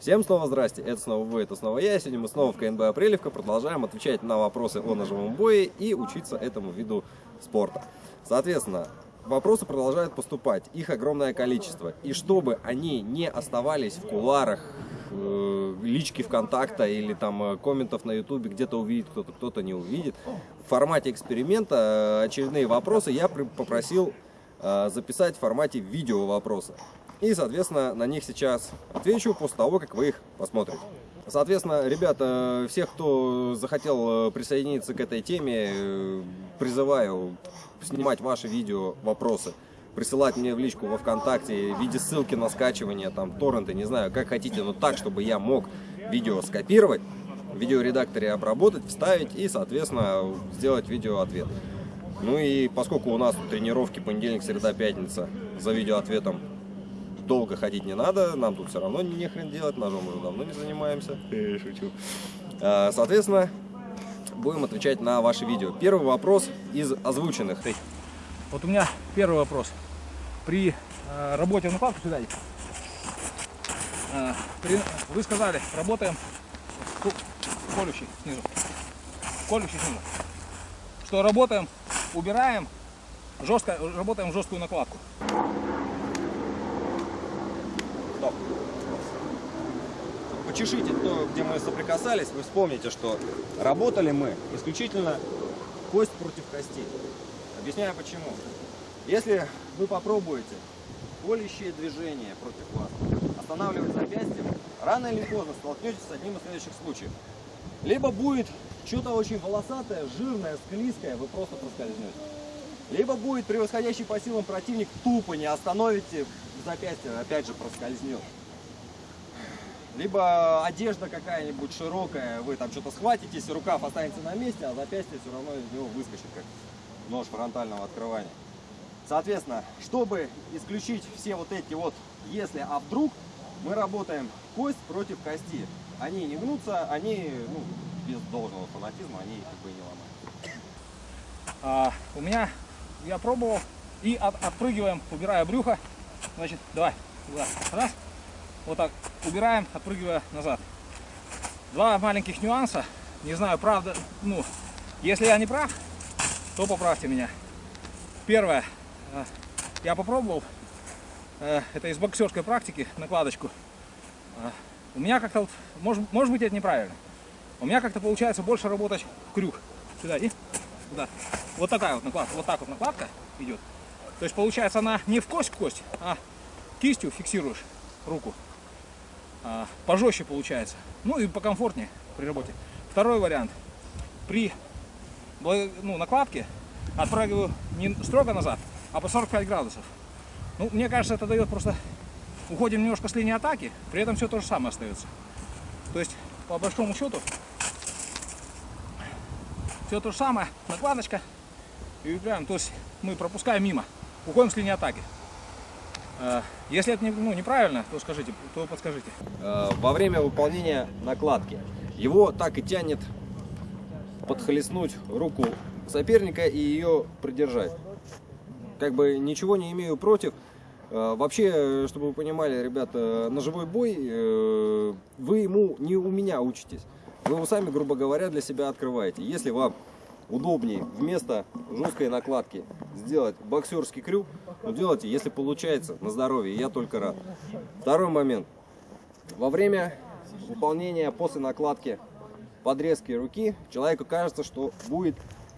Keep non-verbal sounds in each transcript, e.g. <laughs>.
Всем снова здрасте, это снова вы, это снова я. Сегодня мы снова в КНБ Апрелевка продолжаем отвечать на вопросы о ножевом бое и учиться этому виду спорта. Соответственно, вопросы продолжают поступать, их огромное количество. И чтобы они не оставались в куларах, э, лички ВКонтакта или там э, комментов на Ютубе, где-то увидит кто-то, кто-то не увидит, в формате эксперимента э, очередные вопросы я попросил записать в формате видео вопроса. И, соответственно, на них сейчас отвечу после того, как вы их посмотрите. Соответственно, ребята, всех, кто захотел э, присоединиться к этой теме, э, призываю снимать ваши видео, вопросы, присылать мне в личку во ВКонтакте в виде ссылки на скачивание, там, торренты, не знаю, как хотите, но так, чтобы я мог видео скопировать, в видеоредакторе обработать, вставить и, соответственно, сделать видео-ответ. Ну и поскольку у нас тренировки понедельник, среда, пятница за видеоответом долго ходить не надо, нам тут все равно не хрен делать, ножом уже давно не занимаемся. <laughs> Шучу. А, соответственно, будем отвечать на ваши видео. Первый вопрос из озвученных. Вот у меня первый вопрос. При э, работе в накладку сюда э, при, вы сказали, работаем колющий снизу. Колющий снизу. Что работаем, убираем, жестко, работаем жесткую накладку. Почешите то, где мы соприкасались, вы вспомните, что работали мы исключительно кость против кости. Объясняю почему. Если вы попробуете колющее движение против вас, останавливать запястьем, рано или поздно столкнетесь с одним из следующих случаев. Либо будет что-то очень волосатое, жирное, склизкое, вы просто проскользнете. Либо будет превосходящий по силам противник, тупо не остановите запястье, опять же проскользнет либо одежда какая-нибудь широкая, вы там что-то схватитесь, рукав останется на месте, а запястье все равно из него выскочит, как нож фронтального открывания. Соответственно, чтобы исключить все вот эти вот «если», «а вдруг», мы работаем кость против кости. Они не гнутся, они, ну, без должного фанатизма, они как бы не ломают. А, у меня, я пробовал, и от, отпрыгиваем, убирая брюхо. Значит, давай, туда, раз, вот так убираем, отпрыгивая назад. Два маленьких нюанса. Не знаю, правда, ну, если я не прав, то поправьте меня. Первое, э, я попробовал, э, это из боксерской практики, накладочку. Э, у меня как-то, может, может быть это неправильно, у меня как-то получается больше работать крюк. Сюда и сюда. Вот такая вот накладка, вот так вот накладка идет. То есть получается она не в кость в кость, а кистью фиксируешь руку а, пожестче получается. Ну и покомфортнее при работе. Второй вариант. При ну, накладке отпрыгиваю не строго назад, а по 45 градусов. Ну, мне кажется, это дает просто... Уходим немножко с линии атаки, при этом все то же самое остается. То есть, по большому счету, все то же самое, накладочка и убираем. То есть мы пропускаем мимо, уходим с линии атаки. Э, если это ну, неправильно, то скажите, то подскажите. Э, во время выполнения накладки его так и тянет подхлестнуть руку соперника и ее придержать. Как бы ничего не имею против. Э, вообще, чтобы вы понимали, ребята, ножевой бой, вы ему не у меня учитесь. Вы его сами, грубо говоря, для себя открываете. Если вам удобнее вместо жесткой накладки сделать боксерский крюк, ну делайте, если получается, на здоровье, я только рад. Второй момент. Во время выполнения после накладки подрезки руки, человеку кажется, что будет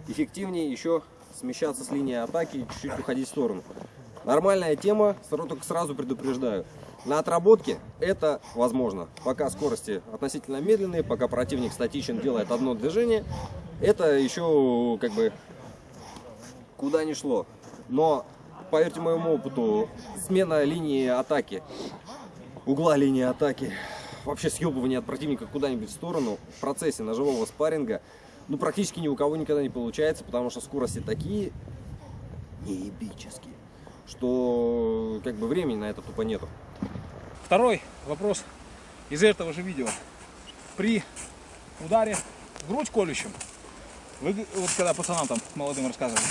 эффективнее еще смещаться с линии атаки и чуть-чуть уходить в сторону. Нормальная тема, только сразу предупреждаю. На отработке это возможно. Пока скорости относительно медленные, пока противник статичен, делает одно движение, это еще как бы куда ни шло. Но, поверьте моему опыту, смена линии атаки, угла линии атаки, вообще съебывание от противника куда-нибудь в сторону в процессе ножевого спарринга, ну, практически ни у кого никогда не получается, потому что скорости такие неебические, что как бы времени на это тупо нету. Второй вопрос из этого же видео. При ударе в грудь колющим вы, вот когда пацанам там молодым рассказывали,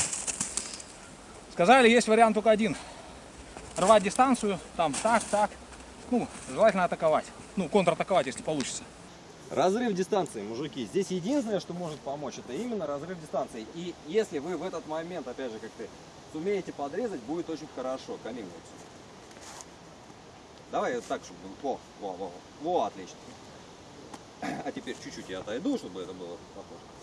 сказали, есть вариант только один. Рвать дистанцию, там, так, так. ну, желательно атаковать. Ну, контратаковать, если получится. Разрыв дистанции, мужики. Здесь единственное, что может помочь, это именно разрыв дистанции. И если вы в этот момент, опять же, как ты, сумеете подрезать, будет очень хорошо. Камин. Давай вот так, чтобы... Во, во, во, во, отлично. <clears throat> А теперь чуть-чуть я отойду, чтобы это было похоже.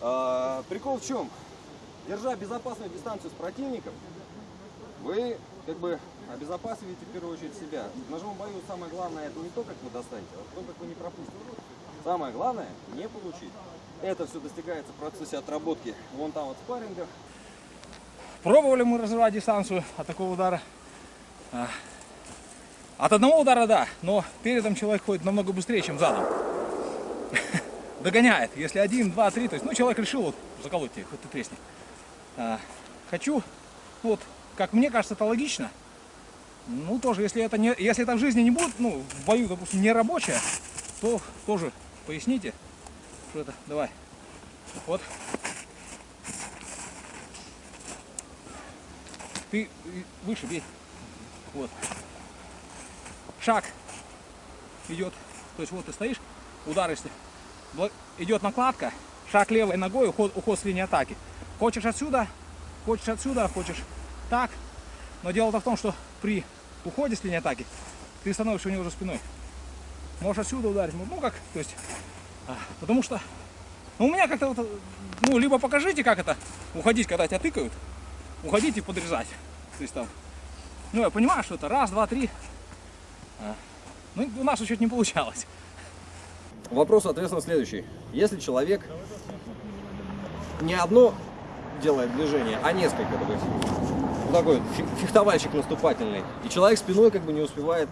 А, прикол в чем? Держа безопасную дистанцию с противником, вы как бы обезопасиваете в первую очередь себя. В ножевом бою самое главное это не то, как вы достанете, а то, как вы не пропустите. Самое главное не получить. Это все достигается в процессе отработки вон там вот спаррингов. Пробовали мы разрывать дистанцию от такого удара. А, От одного удара, да, но передом человек ходит намного быстрее, чем задом. Догоняет. Если один, два, три, то есть, ну, человек решил вот заколоть тебе, хоть ты тресни. А, Хочу, вот, как мне кажется, это логично. Ну, тоже, если это, не, если это в жизни не будет, ну, в бою, допустим, не рабочее, то тоже поясните, что это, давай. Вот. Ты выше бей. Вот. Шаг идет. То есть вот ты стоишь, удар если. Идет накладка, шаг левой ногой, уход, уход с линии атаки. Хочешь отсюда, хочешь отсюда, хочешь так. Но дело-то в том, что при уходе с линии атаки ты становишься у него уже спиной. Можешь отсюда ударить, ну как, то есть, а, потому что, ну у меня как-то вот, ну либо покажите, как это уходить, когда тебя тыкают, уходить и подрезать. То есть там, ну я понимаю, что это раз, два, три. А, Ну у нас чуть не получалось. Вопрос, соответственно, следующий. Если человек не одно делает движение, а несколько, то есть, такой фехтовальщик наступательный, и человек спиной как бы не успевает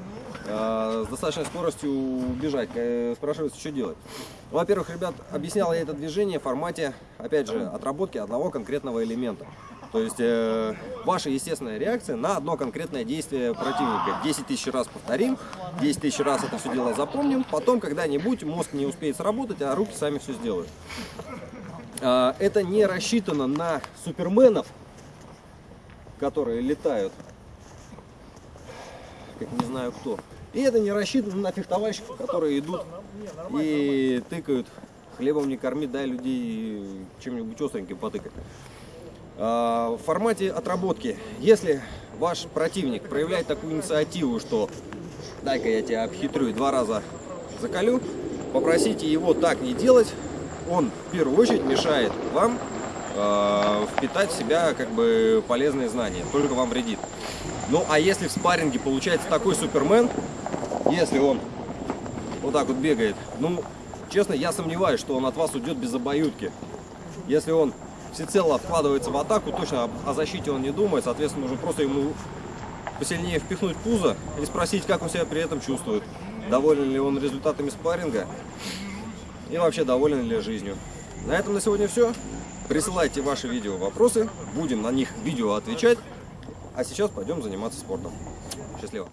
э, с достаточной скоростью убежать, э, спрашивается, что делать. Во-первых, ребят, объяснял я это движение в формате, опять же, отработки одного конкретного элемента. То есть э, ваша естественная реакция на одно конкретное действие противника. 10 тысяч раз повторим, 10 тысяч раз это все дело запомним, потом когда-нибудь мозг не успеет сработать, а руки сами все сделают. А, Это не рассчитано на суперменов, которые летают, как не знаю кто. И это не рассчитано на фехтовальщиков, которые идут и тыкают. Хлебом не корми, дай людей чем-нибудь остреньким потыкать. А, В формате отработки, если ваш противник проявляет такую инициативу, что дай-ка я тебя обхитрю и два раза закалю, попросите его так не делать, он в первую очередь мешает вам э, впитать в себя как бы полезные знания, только вам вредит. Ну а если в спарринге получается такой супермен, если он вот так вот бегает, ну честно я сомневаюсь, что он от вас уйдет без обоюдки. Если он всецело вкладывается в атаку, точно о- защите он не думает, соответственно, нужно просто ему посильнее впихнуть пузо и спросить, как он себя при этом чувствует. Доволен ли он результатами спарринга и вообще доволен ли жизнью. На этом на сегодня все. Присылайте ваши видео вопросы, будем на них видео отвечать. А сейчас пойдем заниматься спортом. Счастливо.